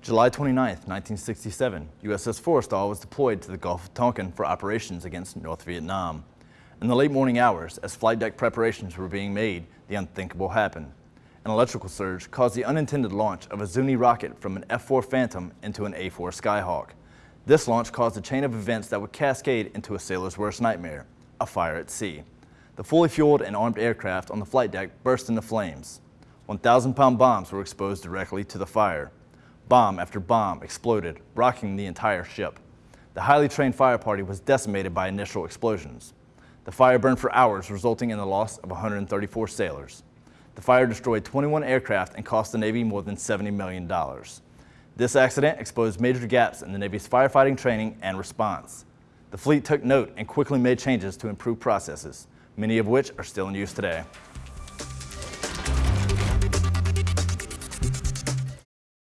July 29, 1967, USS Forrestal was deployed to the Gulf of Tonkin for operations against North Vietnam. In the late morning hours, as flight deck preparations were being made, the unthinkable happened. An electrical surge caused the unintended launch of a Zuni rocket from an F-4 Phantom into an A-4 Skyhawk. This launch caused a chain of events that would cascade into a sailor's worst nightmare, a fire at sea. The fully fueled and armed aircraft on the flight deck burst into flames. 1,000-pound bombs were exposed directly to the fire. Bomb after bomb exploded, rocking the entire ship. The highly trained fire party was decimated by initial explosions. The fire burned for hours, resulting in the loss of 134 sailors. The fire destroyed 21 aircraft and cost the Navy more than $70 million. This accident exposed major gaps in the Navy's firefighting training and response. The fleet took note and quickly made changes to improve processes, many of which are still in use today.